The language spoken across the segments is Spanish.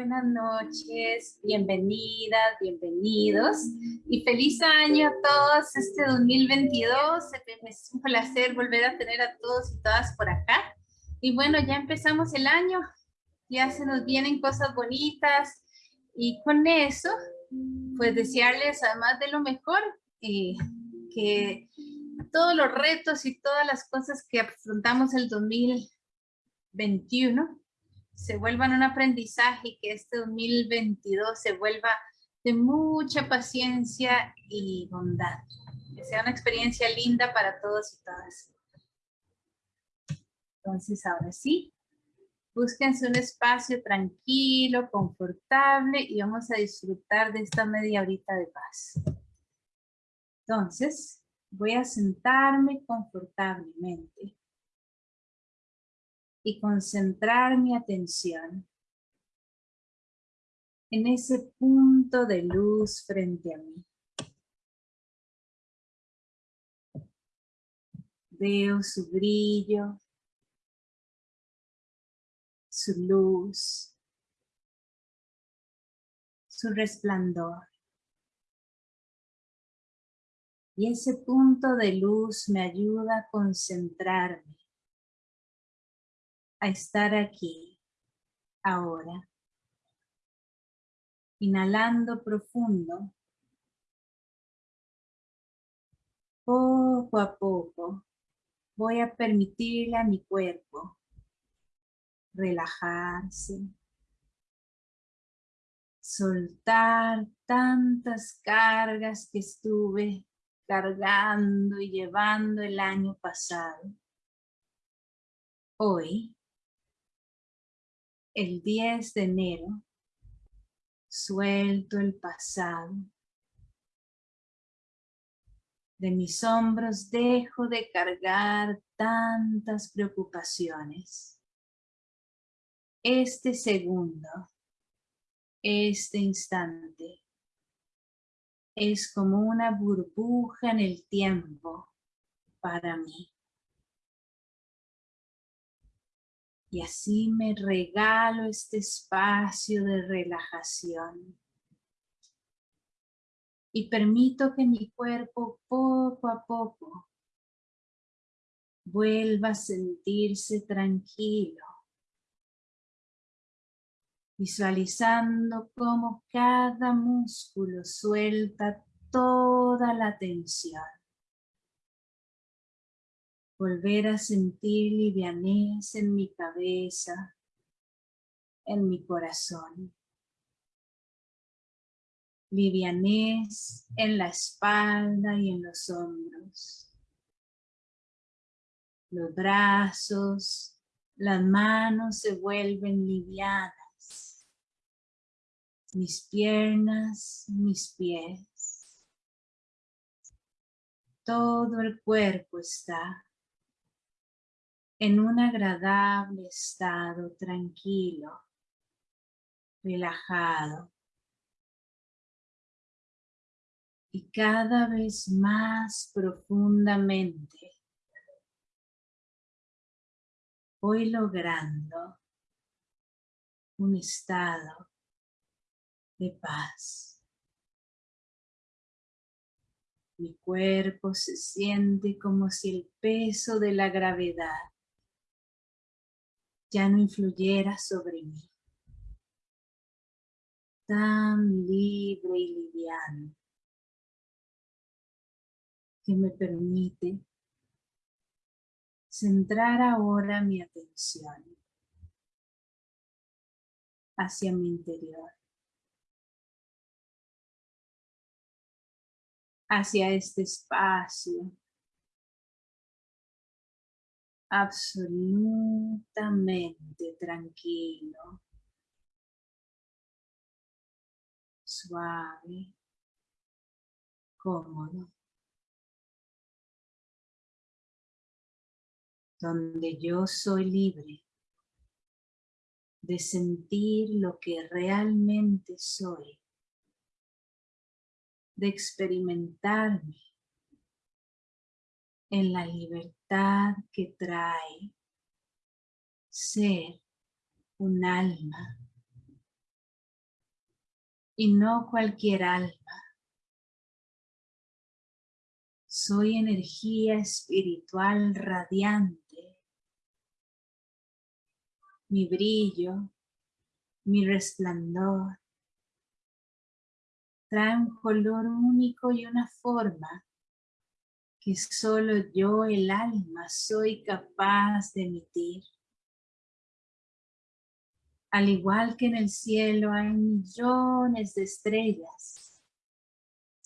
buenas noches, bienvenidas, bienvenidos y feliz año a todos este 2022. Es un placer volver a tener a todos y todas por acá. Y bueno, ya empezamos el año, ya se nos vienen cosas bonitas y con eso, pues desearles además de lo mejor, eh, que todos los retos y todas las cosas que afrontamos el 2021 se vuelvan un aprendizaje y que este 2022 se vuelva de mucha paciencia y bondad. Que sea una experiencia linda para todos y todas. Entonces, ahora sí, búsquense un espacio tranquilo, confortable y vamos a disfrutar de esta media horita de paz. Entonces, voy a sentarme confortablemente y concentrar mi atención en ese punto de luz frente a mí. Veo su brillo, su luz, su resplandor. Y ese punto de luz me ayuda a concentrarme a estar aquí, ahora. Inhalando profundo. Poco a poco voy a permitirle a mi cuerpo relajarse, soltar tantas cargas que estuve cargando y llevando el año pasado. Hoy el 10 de enero, suelto el pasado. De mis hombros dejo de cargar tantas preocupaciones. Este segundo, este instante, es como una burbuja en el tiempo para mí. Y así me regalo este espacio de relajación. Y permito que mi cuerpo poco a poco vuelva a sentirse tranquilo. Visualizando cómo cada músculo suelta toda la tensión volver a sentir livianez en mi cabeza, en mi corazón. Livianez en la espalda y en los hombros. Los brazos, las manos se vuelven livianas. Mis piernas, mis pies. Todo el cuerpo está en un agradable estado tranquilo, relajado. Y cada vez más profundamente voy logrando un estado de paz. Mi cuerpo se siente como si el peso de la gravedad ya no influyera sobre mí. Tan libre y liviano que me permite centrar ahora mi atención hacia mi interior, hacia este espacio absolutamente tranquilo, suave, cómodo, donde yo soy libre de sentir lo que realmente soy, de experimentarme en la libertad que trae ser un alma y no cualquier alma. Soy energía espiritual radiante. Mi brillo, mi resplandor, trae un color único y una forma que solo yo, el alma, soy capaz de emitir. Al igual que en el cielo hay millones de estrellas,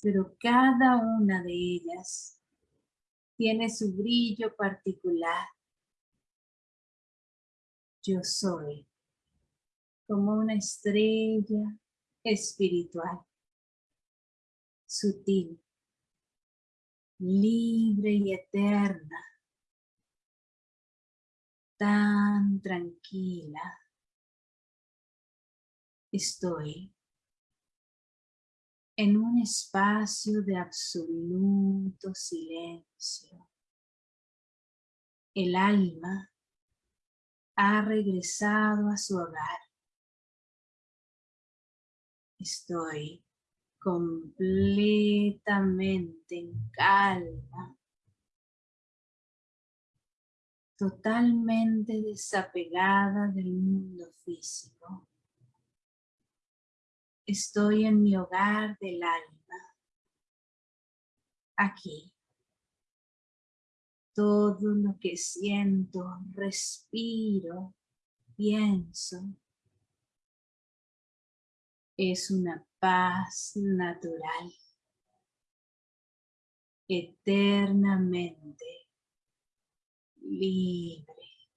pero cada una de ellas tiene su brillo particular. Yo soy como una estrella espiritual, sutil, libre y eterna, tan tranquila. Estoy en un espacio de absoluto silencio. El alma ha regresado a su hogar. Estoy completamente en calma, totalmente desapegada del mundo físico. Estoy en mi hogar del alma, aquí. Todo lo que siento, respiro, pienso, es una paz natural, eternamente libre,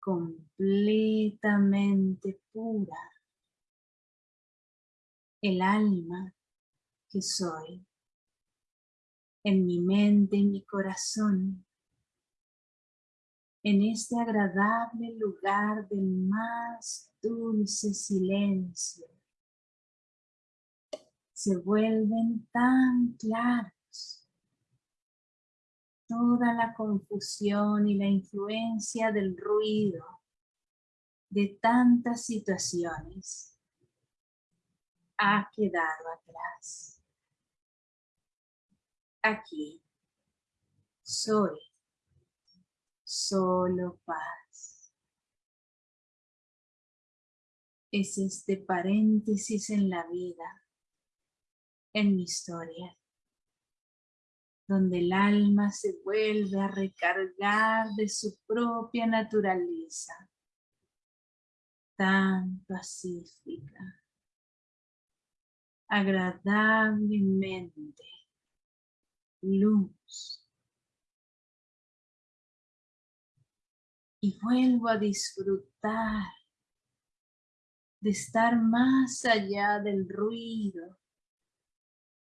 completamente pura, el alma que soy, en mi mente y mi corazón, en este agradable lugar del más dulce silencio, se vuelven tan claros. Toda la confusión y la influencia del ruido de tantas situaciones ha quedado atrás. Aquí soy solo paz. Es este paréntesis en la vida, en mi historia, donde el alma se vuelve a recargar de su propia naturaleza, tan pacífica, agradablemente, luz, y vuelvo a disfrutar de estar más allá del ruido,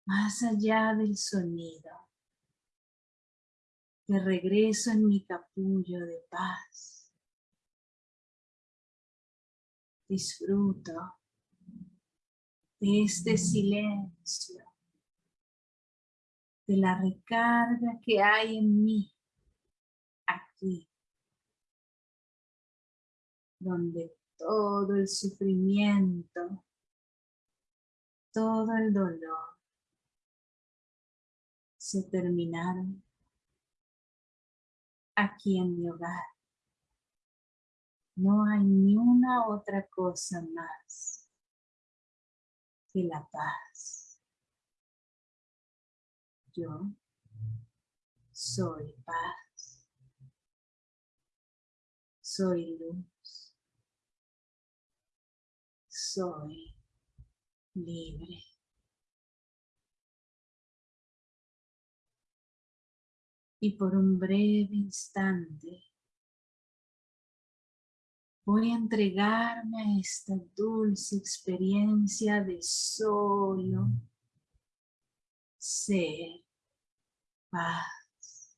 más allá del sonido. De regreso en mi capullo de paz. Disfruto de este silencio, de la recarga que hay en mí, aquí donde todo el sufrimiento, todo el dolor se terminaron aquí en mi hogar. No hay ni una otra cosa más que la paz. Yo soy paz. Soy luz soy libre. Y por un breve instante voy a entregarme a esta dulce experiencia de solo ser paz.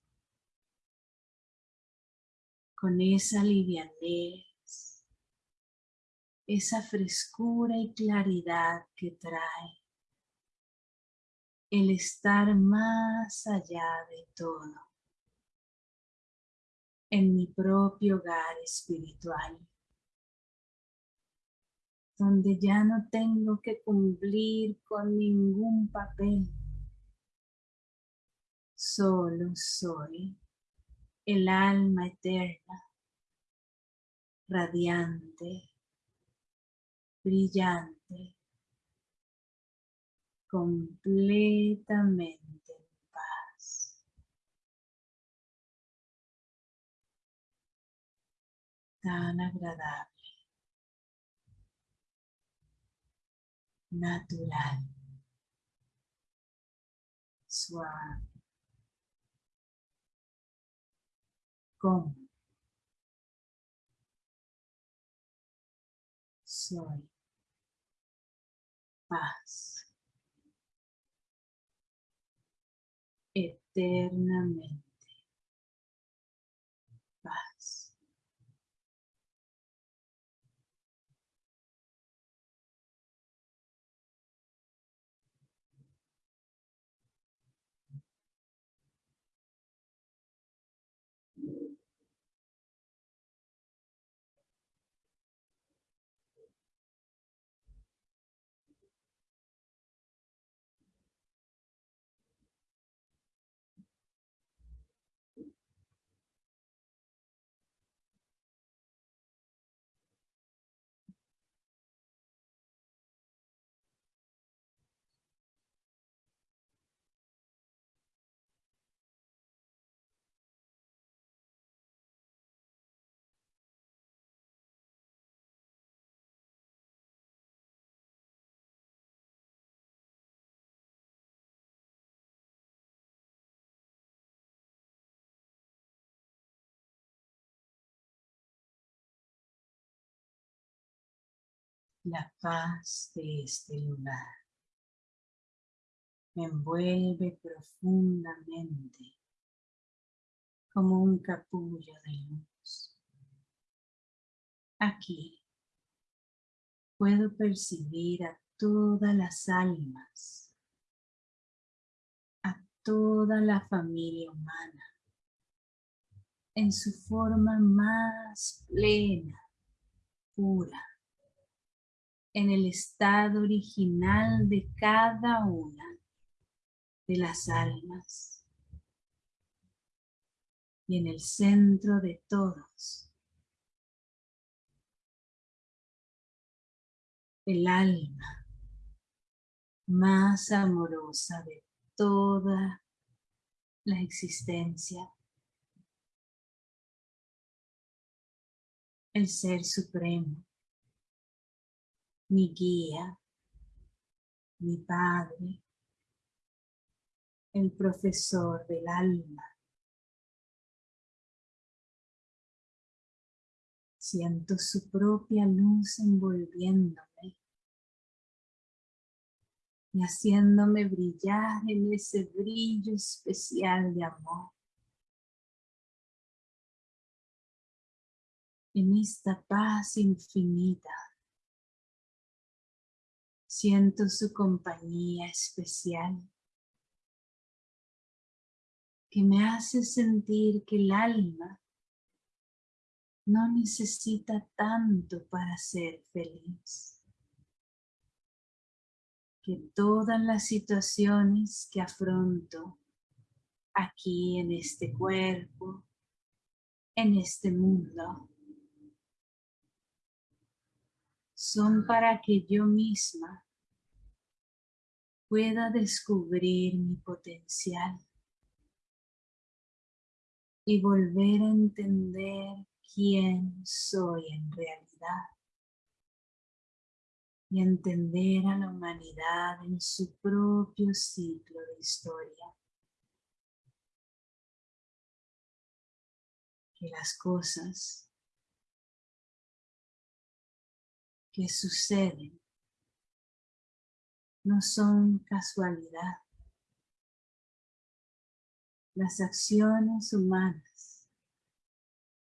Con esa livianez esa frescura y claridad que trae el estar más allá de todo en mi propio hogar espiritual donde ya no tengo que cumplir con ningún papel. Solo soy el alma eterna, radiante, brillante, completamente en paz. Tan agradable. natural, suave, como soy paz. Eternamente La paz de este lugar me envuelve profundamente como un capullo de luz. Aquí puedo percibir a todas las almas, a toda la familia humana en su forma más plena, pura en el estado original de cada una de las almas y en el centro de todos. El alma más amorosa de toda la existencia. El Ser Supremo mi guía, mi padre, el profesor del alma. Siento su propia luz envolviéndome y haciéndome brillar en ese brillo especial de amor. En esta paz infinita Siento su compañía especial que me hace sentir que el alma no necesita tanto para ser feliz. Que todas las situaciones que afronto aquí en este cuerpo, en este mundo, son para que yo misma pueda descubrir mi potencial y volver a entender quién soy en realidad y entender a la humanidad en su propio ciclo de historia. Que las cosas que suceden no son casualidad. Las acciones humanas,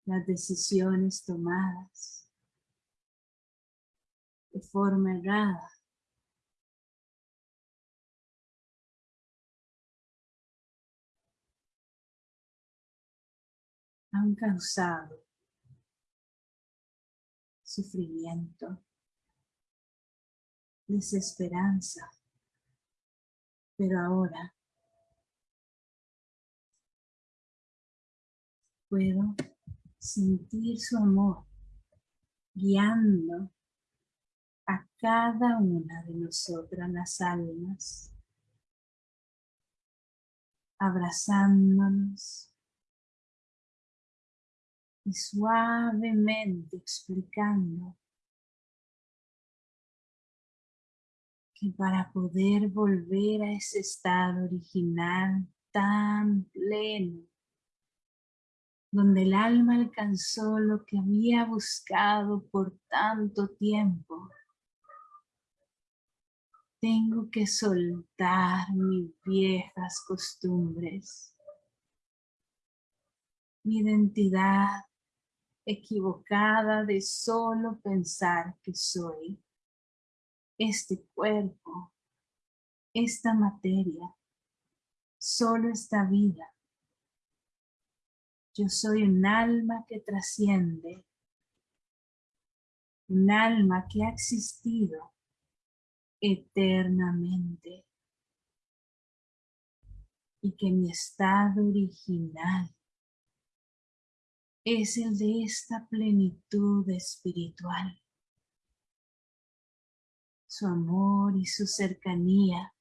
las decisiones tomadas de forma errada, han causado sufrimiento, desesperanza. Pero ahora puedo sentir su amor guiando a cada una de nosotras las almas, abrazándonos y suavemente explicando para poder volver a ese estado original tan pleno, donde el alma alcanzó lo que había buscado por tanto tiempo, tengo que soltar mis viejas costumbres, mi identidad equivocada de solo pensar que soy este cuerpo, esta materia, solo esta vida. Yo soy un alma que trasciende, un alma que ha existido eternamente y que mi estado original es el de esta plenitud espiritual. Su amor y su cercanía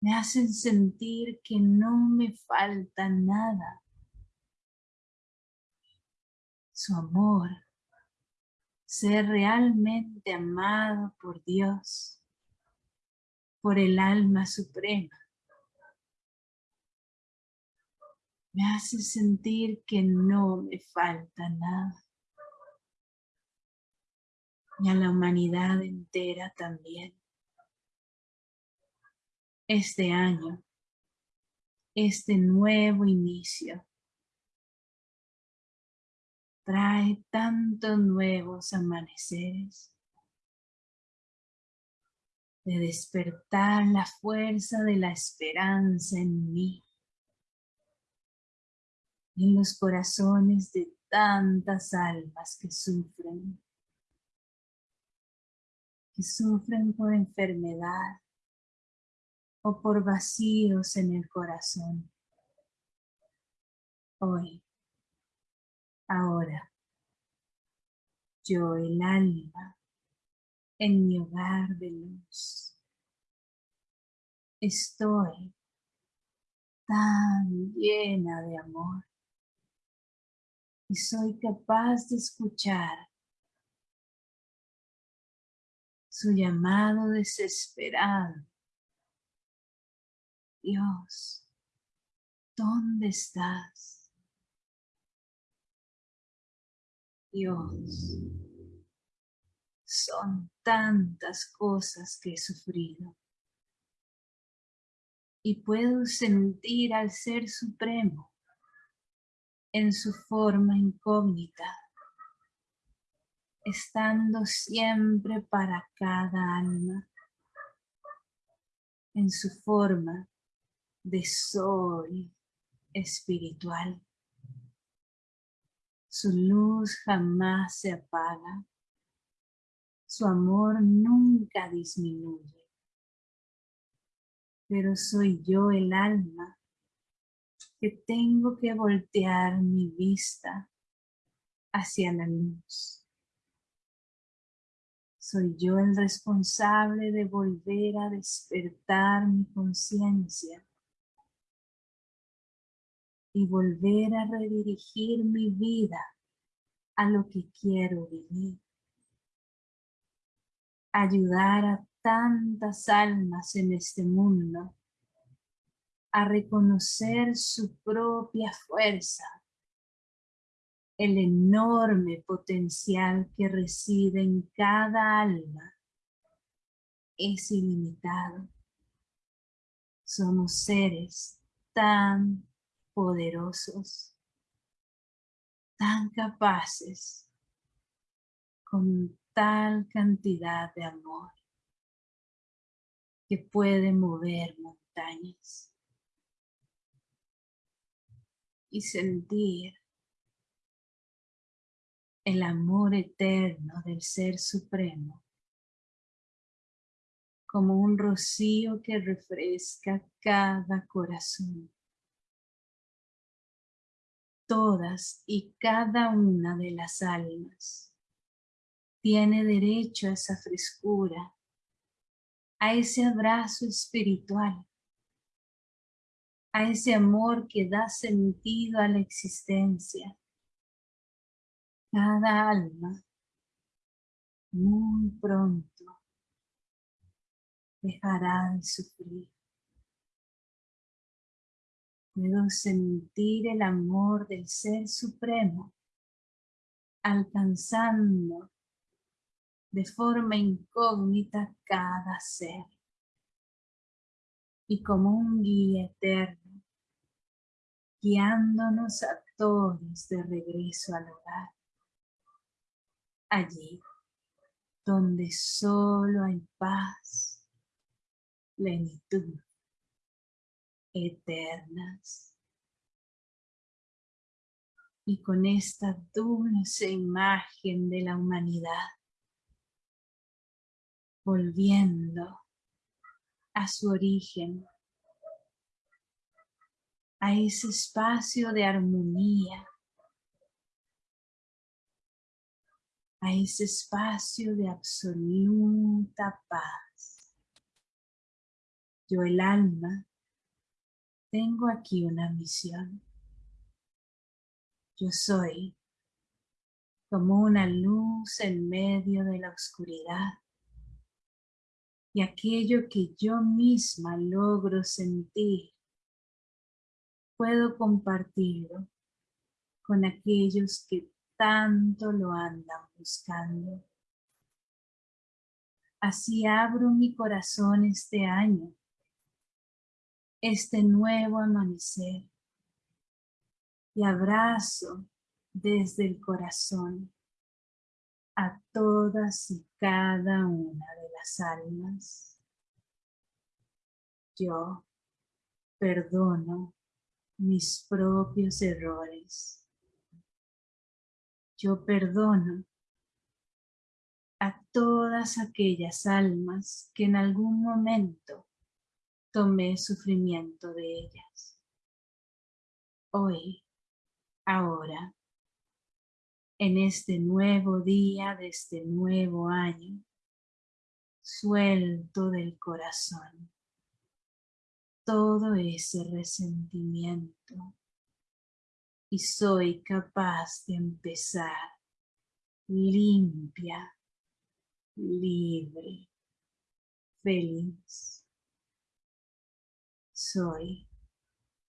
me hacen sentir que no me falta nada. Su amor, ser realmente amado por Dios, por el alma suprema, me hace sentir que no me falta nada. Y a la humanidad entera también. Este año, este nuevo inicio, trae tantos nuevos amaneceres de despertar la fuerza de la esperanza en mí en los corazones de tantas almas que sufren, que sufren por enfermedad o por vacíos en el corazón. Hoy, ahora, yo el alma en mi hogar de luz, estoy tan llena de amor y soy capaz de escuchar su llamado desesperado. Dios, ¿dónde estás? Dios, son tantas cosas que he sufrido y puedo sentir al Ser Supremo en su forma incógnita, estando siempre para cada alma, en su forma de soy espiritual. Su luz jamás se apaga, su amor nunca disminuye, pero soy yo el alma que tengo que voltear mi vista hacia la luz. Soy yo el responsable de volver a despertar mi conciencia y volver a redirigir mi vida a lo que quiero vivir. Ayudar a tantas almas en este mundo a reconocer su propia fuerza, el enorme potencial que reside en cada alma es ilimitado. Somos seres tan poderosos, tan capaces, con tal cantidad de amor que puede mover montañas y sentir el amor eterno del Ser Supremo como un rocío que refresca cada corazón. Todas y cada una de las almas tiene derecho a esa frescura, a ese abrazo espiritual, a ese amor que da sentido a la existencia. Cada alma, muy pronto, dejará de sufrir. Puedo sentir el amor del Ser Supremo alcanzando de forma incógnita cada ser. Y como un guía eterno, guiándonos a todos de regreso al hogar. Allí donde solo hay paz, plenitud eternas. Y con esta dulce imagen de la humanidad, volviendo a su origen, a ese espacio de armonía, a ese espacio de absoluta paz. Yo el alma tengo aquí una misión. Yo soy como una luz en medio de la oscuridad y aquello que yo misma logro sentir puedo compartirlo con aquellos que tanto lo andan buscando. Así abro mi corazón este año este nuevo amanecer y abrazo desde el corazón a todas y cada una de las almas. Yo perdono mis propios errores. Yo perdono a todas aquellas almas que en algún momento tomé sufrimiento de ellas. Hoy, ahora, en este nuevo día de este nuevo año, suelto del corazón todo ese resentimiento y soy capaz de empezar limpia, libre, feliz soy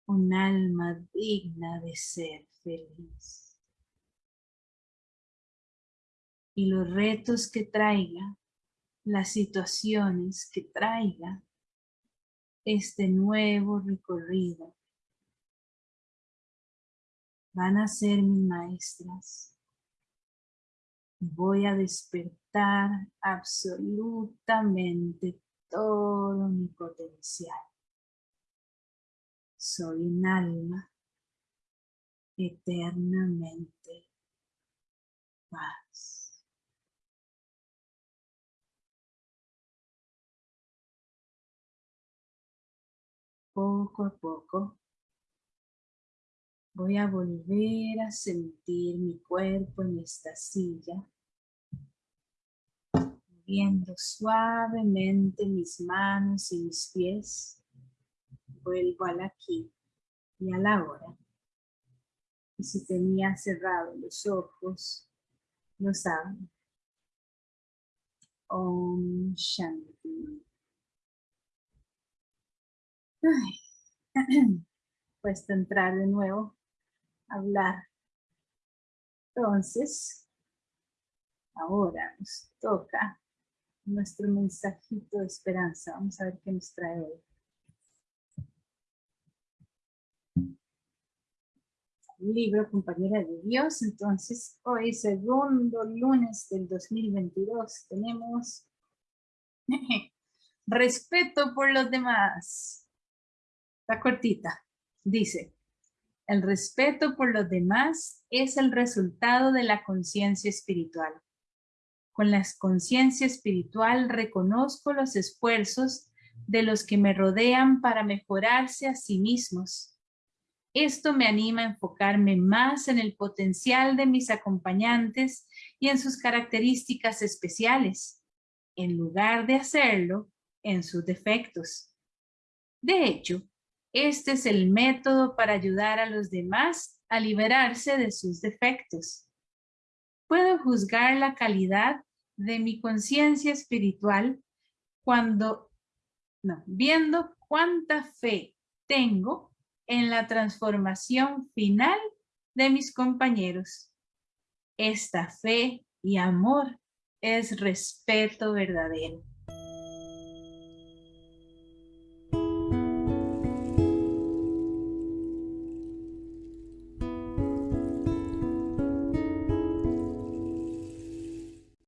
un alma digna de ser feliz. Y los retos que traiga, las situaciones que traiga este nuevo recorrido van a ser mis maestras. Voy a despertar absolutamente todo mi potencial soy un alma eternamente paz. Poco a poco voy a volver a sentir mi cuerpo en esta silla, moviendo suavemente mis manos y mis pies vuelvo al aquí y a la hora. Y si tenía cerrados los ojos, los abro. Om Shanti. Puesto entrar de nuevo, hablar. Entonces, ahora nos toca nuestro mensajito de esperanza. Vamos a ver qué nos trae hoy. libro Compañera de Dios. Entonces, hoy segundo lunes del 2022 tenemos respeto por los demás. Está cortita. Dice, el respeto por los demás es el resultado de la conciencia espiritual. Con la conciencia espiritual reconozco los esfuerzos de los que me rodean para mejorarse a sí mismos. Esto me anima a enfocarme más en el potencial de mis acompañantes y en sus características especiales, en lugar de hacerlo en sus defectos. De hecho, este es el método para ayudar a los demás a liberarse de sus defectos. Puedo juzgar la calidad de mi conciencia espiritual cuando, viendo cuánta fe tengo en la transformación final de mis compañeros. Esta fe y amor es respeto verdadero.